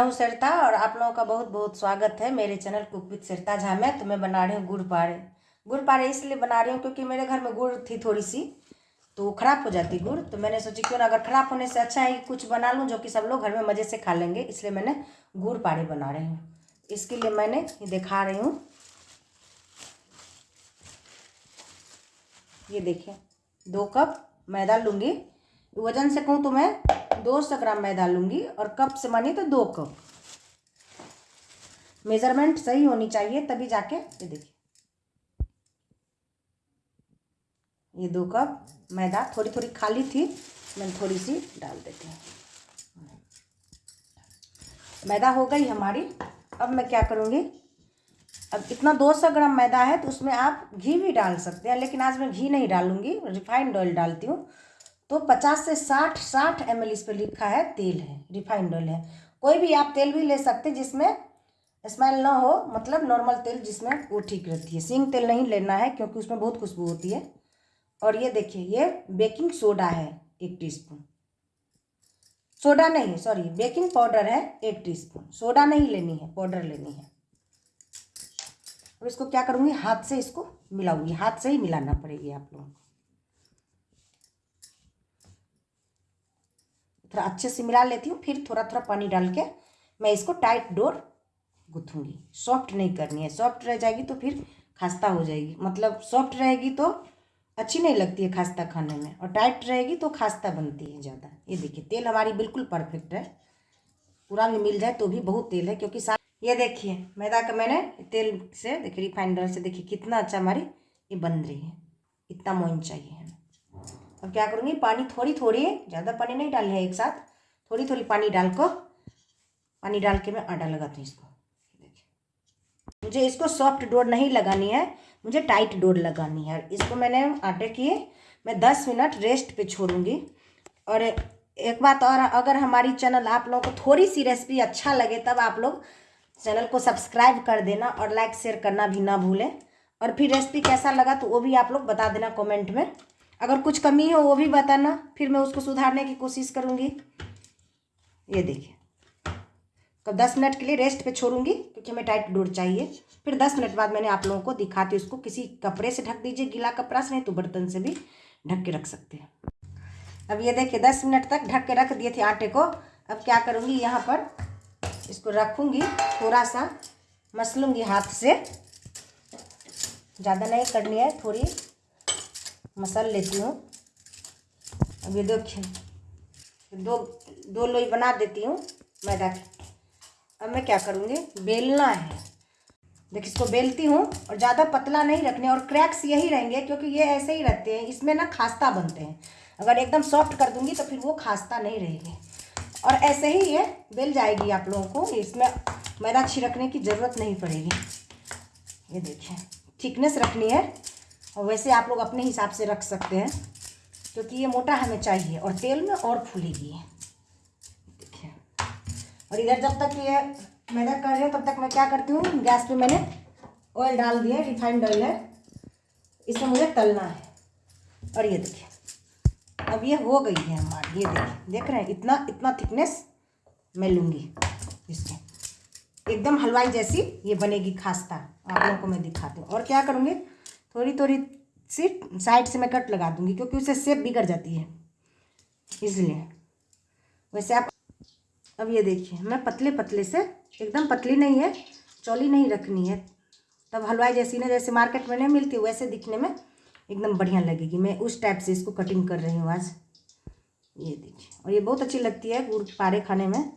हूँ सरिता और आप लोगों का बहुत बहुत स्वागत है मेरे channel cook with Sarita Jha में। तो मैं बना रही हूँ गुड़ पारे। गुड़ पारे इसलिए बना रही हूँ क्योंकि मेरे घर में गुड़ थी थोड़ी सी तो ख़राब हो जाती गुड़। तो मैंने सोची क्यों ना अगर ख़राब होने से अच्छा है कुछ बना लूँ जो कि सब लोग घर में मज़े से खा लेंगे, इसलिए मैंने गुड़ पारे बना रही हूँ। इसके लिए मैंने दिखा रही हूँ। ये देखिए, दो कप मैदा लूँगी। वज़न से कहूँ तो मैं दो सौ ग्राम मैदा लूँगी और कप से मानी तो दो कप। मेज़रमेंट सही होनी चाहिए, तभी जाके ये देखिए। ये दो कप मैदा थोड़ी थोड़ी खाली थी मैंने थोड़ी सी डाल देती हूँ। मैदा हो गई हमारी। अब मैं क्या करूँगी? अब इतना दो सौ ग्राम मैदा है तो उसमें आप घी भी डाल सकते हैं, लेकिन आज मैं घी नहीं डालूँगी, रिफाइंड ऑयल डालती हूँ। तो पचास से साठ साठ एम इस पर लिखा है, तेल है रिफाइंड ऑयल है। कोई भी आप तेल भी ले सकते जिसमें स्मेल ना हो मतलब नॉर्मल तेल जिसमें वो ठीक रहती है। सिंग तेल नहीं लेना है क्योंकि उसमें बहुत खुशबू होती है। और ये देखिए, ये बेकिंग सोडा है, एक टीस्पून सोडा नहीं सॉरी बेकिंग पाउडर है, एक टीस्पून सोडा नहीं लेनी है पाउडर लेनी है। और इसको क्या करूँगी? हाथ से इसको मिलाऊँगी। हाथ से ही मिलाना पड़ेगी आप लोगों को। थोड़ा अच्छे से मिला लेती हूँ, फिर थोड़ा थोड़ा पानी डाल के मैं इसको टाइट डोर गुथूँगी। सॉफ्ट नहीं करनी है। सॉफ्ट रह जाएगी तो फिर खास्ता हो जाएगी। मतलब सॉफ्ट रहेगी तो अच्छी नहीं लगती है खास्ता खाने में और टाइट रहेगी तो खास्ता बनती है ज़्यादा। ये देखिए, तेल हमारी बिल्कुल परफेक्ट है। पूरा भी मिल जाए तो भी बहुत तेल है, क्योंकि ये देखिए, मैदा का मैंने तेल से, देखिए रिफाइंडर से देखिए कितना अच्छा हमारी ये बन रही है। इतना मोइन चाहिए हमें। अब क्या करूँगी? पानी थोड़ी थोड़ी ज़्यादा पानी नहीं डाली है एक साथ थोड़ी थोड़ी पानी डाल को पानी डाल के मैं आटा लगाती हूँ इसको। देखिए। मुझे इसको सॉफ्ट डोर नहीं लगानी है, मुझे टाइट डोर लगानी है। इसको मैंने आटे की मैं दस मिनट रेस्ट पे छोड़ूँगी। और एक बात और, अगर हमारी चैनल आप लोगों को थोड़ी सी रेसिपी अच्छा लगे, तब आप लोग चैनल को सब्सक्राइब कर देना और लाइक शेयर करना भी ना भूलें। और फिर रेसिपी कैसा लगा तो वो भी आप लोग बता देना कमेंट में। अगर कुछ कमी हो, वो भी बताना, फिर मैं उसको सुधारने की कोशिश करूँगी। ये देखिए। तो दस मिनट के लिए रेस्ट पे छोड़ूँगी, क्योंकि हमें टाइट डोर चाहिए। फिर दस मिनट बाद मैंने आप लोगों को दिखाती उसको। किसी कपड़े से ढक दीजिए, गीला कपड़ा से नहीं तो बर्तन से भी ढक के रख सकते हैं। अब ये देखिए, दस मिनट तक ढक के रख दिए थे आटे को। अब क्या करूँगी, यहाँ पर इसको रखूँगी थोड़ा सा मसलूँगी हाथ से। ज़्यादा नहीं करनी है, थोड़ी मसल लेती हूँ। अब ये देखिए दो दो लोई बना देती हूँ मैदा की। अब मैं क्या करूँगी? बेलना है। देखिए इसको बेलती हूँ और ज़्यादा पतला नहीं रखने, और क्रैक्स यही रहेंगे क्योंकि ये ऐसे ही रहते हैं। इसमें ना खास्ता बनते हैं। अगर एकदम सॉफ्ट कर दूँगी तो फिर वो खास्ता नहीं रहेगी। और ऐसे ही ये बेल जाएगी आप लोगों को। इसमें मैदा छिड़कने की ज़रूरत नहीं पड़ेगी। ये देखिए, थिकनेस रखनी है। और वैसे आप लोग अपने हिसाब से रख सकते हैं, क्योंकि ये मोटा हमें चाहिए और तेल में और फूलेगी देखिए। और इधर जब तक ये मैदा कर रही हूँ, तब तक मैं क्या करती हूँ, गैस पे मैंने ऑयल डाल दिया रिफाइंड ऑयल है। इसे मुझे तलना है। और ये देखिए, अब ये हो गई है हमारी, ये देखिए, देख रहे हैं, इतना इतना थिकनेस मैं लूँगी इसके एकदम हलवाई जैसी ये बनेगी, खास्ता। आप लोगों को मैं दिखाती हूँ। और क्या करूँगी? थोड़ी थोड़ी सी साइड से मैं कट लगा दूँगी क्योंकि उससे सेप बिगड़ जाती है। इसलिए वैसे आप अब ये देखिए मैं पतले पतले से, एकदम पतली नहीं है, चौली नहीं रखनी है। तब हलवाई जैसी ना जैसे मार्केट में नहीं मिलती, वैसे दिखने में एकदम बढ़िया लगेगी। मैं उस टाइप से इसको कटिंग कर रही हूँ आज। ये देखिए, और ये बहुत अच्छी लगती है गुड़ पारे खाने में।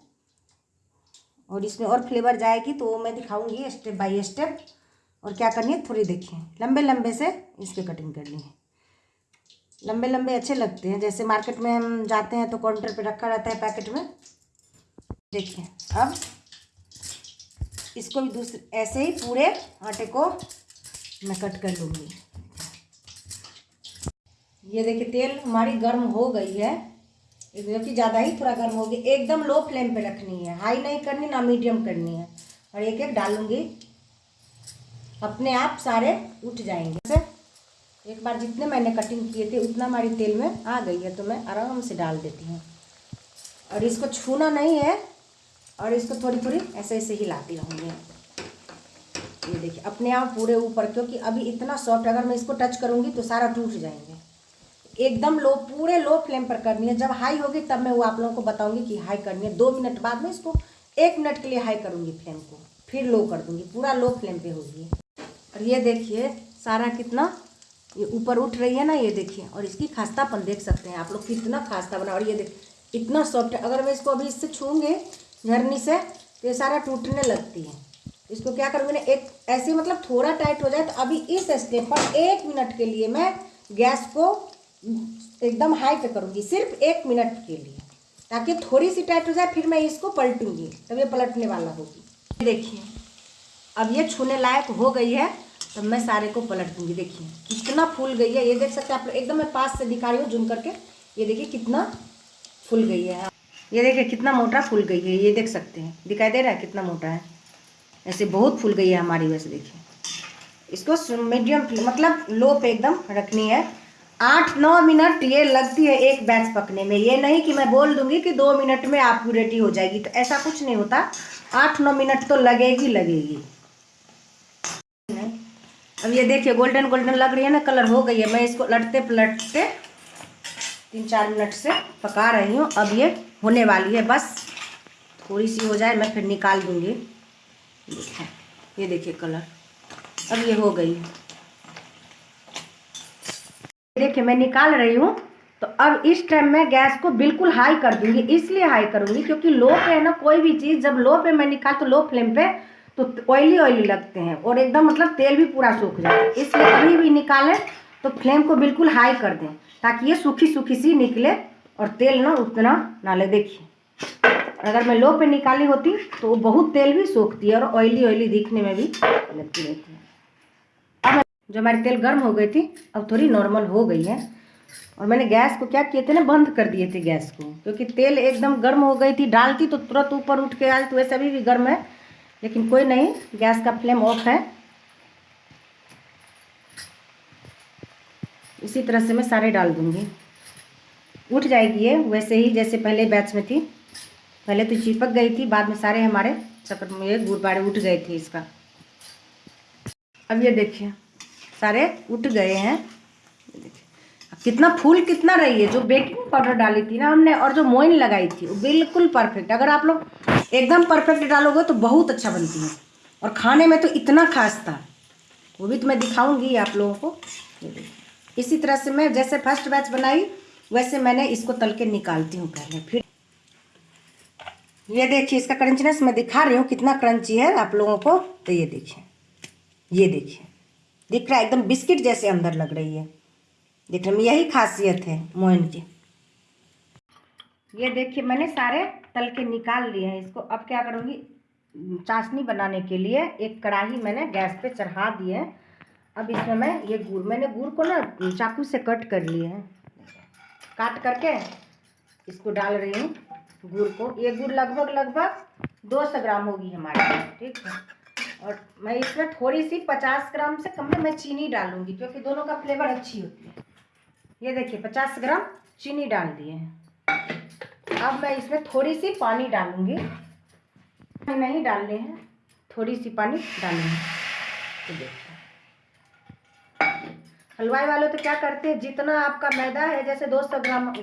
और इसमें और फ्लेवर जाएगी तो मैं दिखाऊँगी स्टेप बाय स्टेप और क्या करनी है? थोड़ी देखिए। लंबे लंबे से इसके कटिंग करनी है। लंबे लंबे अच्छे लगते हैं। जैसे मार्केट में हम जाते हैं तो काउंटर पे रखा रहता है पैकेट में। देखिए, अब इसको भी दूसरे, ऐसे ही पूरे आटे को मैं कट कर लूँगी। ये देखिए, तेल हमारी गर्म हो गई है। क्योंकि ज़्यादा ही थोड़ा गर्म होगी एकदम लो फ्लेम पे रखनी है। हाई नहीं करनी, ना मीडियम करनी है। और एक एक डालूँगी। अपने आप सारे उठ जाएँगे। जैसे एक बार जितने मैंने कटिंग किए थे, उतना हमारी तेल में आ गई है तो मैं आराम से डाल देती हूँ। और इसको छूना नहीं है, और इसको थोड़ी थोड़ी ऐसे ऐसे हिलाती रहूँगी। ये देखिए, अपने आप पूरे ऊपर, क्योंकि अभी इतना सॉफ्ट अगर मैं इसको टच करूँगी तो सारा टूट जाएँगे। एकदम लो, पूरे लो फ्लेम पर करनी है। जब हाई होगी, तब मैं वो आप लोगों को बताऊँगी कि हाई करनी है। दो मिनट बाद में इसको एक मिनट के लिए हाई करूँगी फ्लेम को, फिर लो कर दूँगी। पूरा लो फ्लेम पे होगी। और ये देखिए, सारा कितना ये ऊपर उठ रही है ना, ये देखिए, और इसकी खास्तापन देख सकते हैं आप लोग, कितना खास्ता बना, और ये देख, इतना सॉफ्ट है। अगर मैं इसको अभी इससे छूँगी झरनी से तो ये सारा टूटने लगती है। इसको क्या करूँगी ना, एक ऐसे मतलब थोड़ा टाइट हो जाए तो अभी इस स्टेप पर एक मिनट के लिए मैं गैस को एकदम हाई पे करूँगी, सिर्फ़ एक मिनट के लिए, ताकि थोड़ी सी टाइट हो जाए, फिर मैं इसको पलटूँगी, तब ये पलटने वाला होगी। देखिए, अब ये छूने लायक हो गई है। तब मैं सारे को पलट दूँगी, देखिए। कितना फूल गई है, ये देख सकते हैं आप लोग। एकदम मैं पास से दिखा रही हूँ, जूम करके। ये देखिए कितना फूल गई है। ये देखिए कितना मोटा फूल गई है, ये देख सकते हैं। दिखाई दे रहा है कितना मोटा है। ऐसे बहुत फूल गई है हमारी वैसे, देखिए। इसको मीडियम मतलब लो पे एकदम रखनी है। आठ, नौ मिनट ये लगती है एक बैच पकने में। ये नहीं कि मैं बोल दूँगी कि दो मिनट में आपकी रेडी हो जाएगी तो ऐसा कुछ नहीं होता। आठ, नौ मिनट तो लगेगी लगेगी। अब ये देखिए गोल्डन गोल्डन लग रही है ना कलर हो गई है। मैं इसको लटते पलटते तीन चार मिनट से पका रही हूँ। अब ये होने वाली है। बस थोड़ी सी हो जाए, मैं फिर निकाल दूँगी। ये देखिए कलर अब ये हो गई देखिए, मैं निकाल रही हूँ। तो अब इस टाइम मैं गैस को बिल्कुल हाई कर दूँगी। इसलिए हाई करूँगी क्योंकि लो पे है ना, कोई भी चीज़ जब लो पे मैं निकाल तो लो फ्लेम पे तो ऑयली ऑयली लगते हैं और एकदम मतलब तेल भी पूरा सूख जाता है। इसलिए कभी भी निकालें तो फ्लेम को बिल्कुल हाई कर दें, ताकि ये सूखी सूखी सी निकले और तेल ना उतना ना ले। देखिए, अगर मैं लो पे निकाली होती तो वो बहुत तेल भी सूखती है और ऑयली ऑयली दिखने में भी लगती रहती है। अब जो हमारी तेल गर्म हो गई थी, अब थोड़ी नॉर्मल हो गई है। और मैंने गैस को क्या किए थे ना, बंद कर दिए थे गैस को, क्योंकि तेल एकदम गर्म हो गई थी, डालती तो तुरंत ऊपर उठ के आज तो वैसे अभी भी गर्म है। लेकिन कोई नहीं, गैस का फ्लेम ऑफ़ है। इसी तरह से मैं सारे डाल दूँगी। उठ जाएगी ये, वैसे ही जैसे पहले बैच में थी। पहले तो चिपक गई थी, बाद में सारे हमारे चक्कर में गुड़ बाड़े उठ गए थे इसका। अब ये देखिए, सारे उठ गए हैं। कितना फूल कितना रही है, जो बेकिंग पाउडर डाली थी ना हमने, और जो मोइन लगाई थी, वो बिल्कुल परफेक्ट। अगर आप लोग एकदम परफेक्ट डालोगे तो बहुत अच्छा बनती है। और खाने में तो इतना खास था। वो भी तो मैं दिखाऊँगी आप लोगों को। इसी तरह से मैं जैसे फ़र्स्ट बैच बनाई, वैसे मैंने इसको तल के निकालती हूँ पहले। फिर ये देखिए, इसका क्रंचनेस मैं दिखा रही हूँ, कितना क्रंची है आप लोगों को। तो ये देखिए। ये देखिए। दिख रहा है, एकदम बिस्किट जैसे अंदर लग रही है। देख रहे यही खासियत है मोइन की। ये देखिए, मैंने सारे तल के निकाल लिए हैं इसको। अब क्या करूँगी? चाशनी बनाने के लिए एक कढ़ाई मैंने गैस पे चढ़ा दी है। अब इसमें मैं ये गुड़, मैंने गुड़ को ना चाकू से कट कर लिए हैं। काट करके इसको डाल रही हूँ गुड़ को। ये गुड़ लगभग लगभग दो सौ ग्राम होगी हमारे ठीक है? और मैं इसमें थोड़ी सी पचास ग्राम से कम में मैं चीनी डालूँगी, क्योंकि दोनों का फ्लेवर अच्छी होती है। ये देखिए, पचास ग्राम चीनी डाल दिए हैं। अब मैं इसमें थोड़ी सी पानी डालूँगी। नहीं डालने हैं, थोड़ी सी पानी डालेंगे तो हलवाई वाले तो क्या करते हैं, जितना आपका मैदा है, जैसे दो सौ ग्राम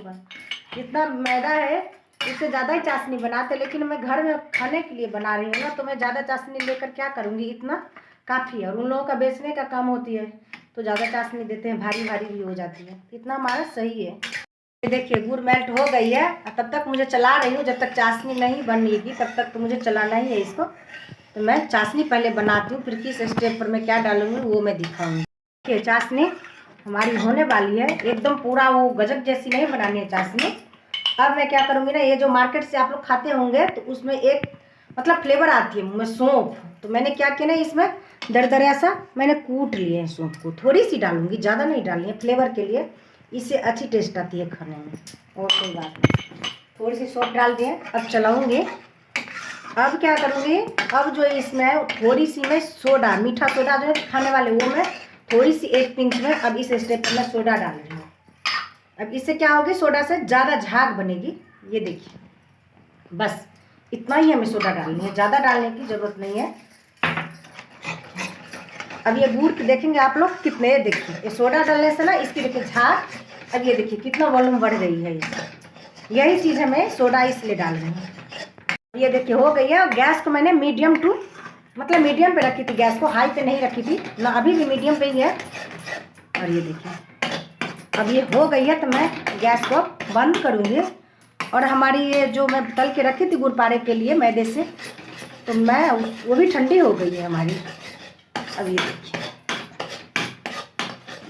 जितना मैदा है इससे ज़्यादा ही चाशनी बनाते लेकिन मैं घर में खाने के लिए बना रही हूँ ना तो मैं ज़्यादा चाशनी लेकर क्या करूँगी, इतना काफ़ी है। और उन लोगों का बेचने का काम होती है तो ज़्यादा चाशनी देते हैं भारी भारी भी हो जाती है। इतना हमारा सही है। देखिए, गुड़ मेल्ट हो गई है। तब तक मुझे चला रही हूँ। जब तक चाशनी नहीं बनेगी, तब तक तो मुझे चलाना ही है इसको। तो मैं चाशनी पहले बनाती हूँ, फिर किस स्टेप पर मैं क्या डालूँगी, वो मैं दिखाऊँगी। देखिए, चाशनी हमारी होने वाली है। एकदम पूरा वो गजब जैसी नहीं बनानी है चाशनी। अब मैं क्या करूँगी ना, ये जो मार्केट से आप लोग खाते होंगे तो उसमें एक मतलब फ्लेवर आती है मैं सौंप तो मैंने क्या किया ना, इसमें दरदरा सा मैंने कूट लिए हैं सौंप को। थोड़ी सी डालूँगी, ज़्यादा नहीं डालनी है फ्लेवर के लिए। इससे अच्छी टेस्ट आती है खाने में। और कोई बात नहीं। थोड़ी सी सौंप डाल दिए अब चलाऊँगी। अब क्या करूँगी? अब जो इसमें थोड़ी सी मैं सोडा मीठा सोडा जो है खाने वाले, वो मैं थोड़ी सी एक पिंच में अब इस स्टेप पर मैं सोडा डाल रही हूँ। अब इससे क्या होगी? सोडा से ज़्यादा झाग बनेगी। ये देखिए। बस, इतना ही हमें सोडा डालनी है। ज़्यादा डालने की ज़रूरत नहीं है। अब ये गुड़ देखेंगे आप लोग कितने देखिए, ये सोडा डालने से ना इसकी देखिए झाग, अब ये देखिए कितना वॉल्यूम बढ़ गई है यही चीज़ हमें सोडा इसलिए डाल रहे हैं। ये देखिए हो गई है, और गैस को मैंने मीडियम टू मतलब मीडियम पे रखी थी, गैस को हाई पे नहीं रखी थी, ना अभी भी मीडियम पे ही है। और ये देखिए, अब ये हो गई है तो मैं गैस को बंद करूँगी। और हमारी ये जो मैं तल के रखी थी गुड़ पारे के लिए मैदे से तो मैं वो भी ठंडी हो गई है हमारी। अब ये देखिए।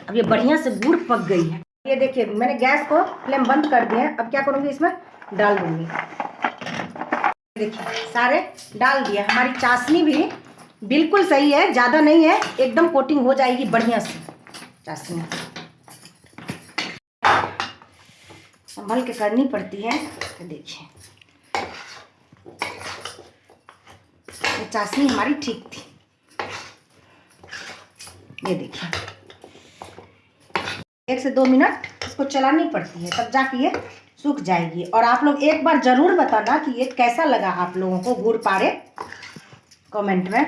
अब ये बढ़िया से गुड़ पक गई है। ये देखिए, मैंने गैस को फ्लेम बंद कर दिया है। अब क्या करूँगी, इसमें डाल दूँगी। देखिए, सारे डाल दिए। हमारी चाशनी भी बिल्कुल सही है, ज़्यादा नहीं है, एकदम कोटिंग हो जाएगी बढ़िया से। चाशनी। संभल के करनी पड़ती है। तो देखिए। चाशनी हमारी ठीक थी। ये देखिए। एक से दो मिनट इसको चलानी पड़ती है, तब जाके ये सूख जाएगी। और आप लोग एक बार ज़रूर बताना कि ये कैसा लगा आप लोगों को गुड़ पारे कमेंट में।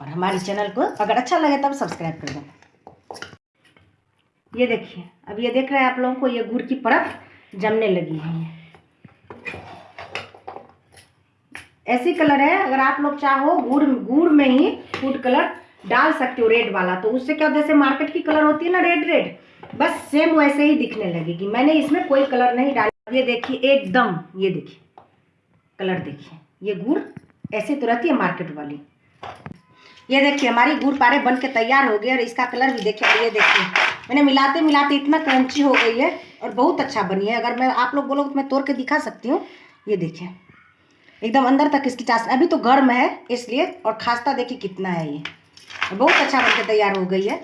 और हमारे चैनल को अगर अच्छा लगे तब सब्सक्राइब कर देना ये देखिए, अब ये देख रहे हैं आप लोगों को, ये गुड़ की परत जमने लगी है ऐसी कलर है, अगर आप लोग चाहो गुड़ गुड़ में ही फ़ूड कलर डाल सकते हो रेड वाला तो उससे क्या जैसे मार्केट की कलर होती है ना रेड रेड बस सेम वैसे ही दिखने लगेगी। मैंने इसमें कोई कलर नहीं डाला। ये देखिए, एकदम, ये देखिए कलर देखिए, ये गुड़ ऐसे तो रहती है मार्केट वाली। ये देखिए, हमारी गुड़ पारे बन के तैयार हो गए और इसका कलर भी देखिए, ये देखिए। मैंने मिलाते मिलाते इतना क्रंची हो गई है और बहुत अच्छा बनी है। अगर मैं, आप लोग बोलो तो मैं तोड़ के दिखा सकती हूँ। ये देखिए, एकदम अंदर तक इसकी चाश, अभी तो गर्म है इसलिए, और खास्ता देखिए कितना है ये। बहुत अच्छा बनकर तैयार हो गई है।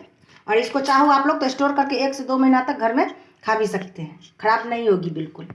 और इसको चाहो आप लोग तो स्टोर करके एक से दो महीना तक घर में खा भी सकते हैं। ख़राब नहीं होगी बिल्कुल।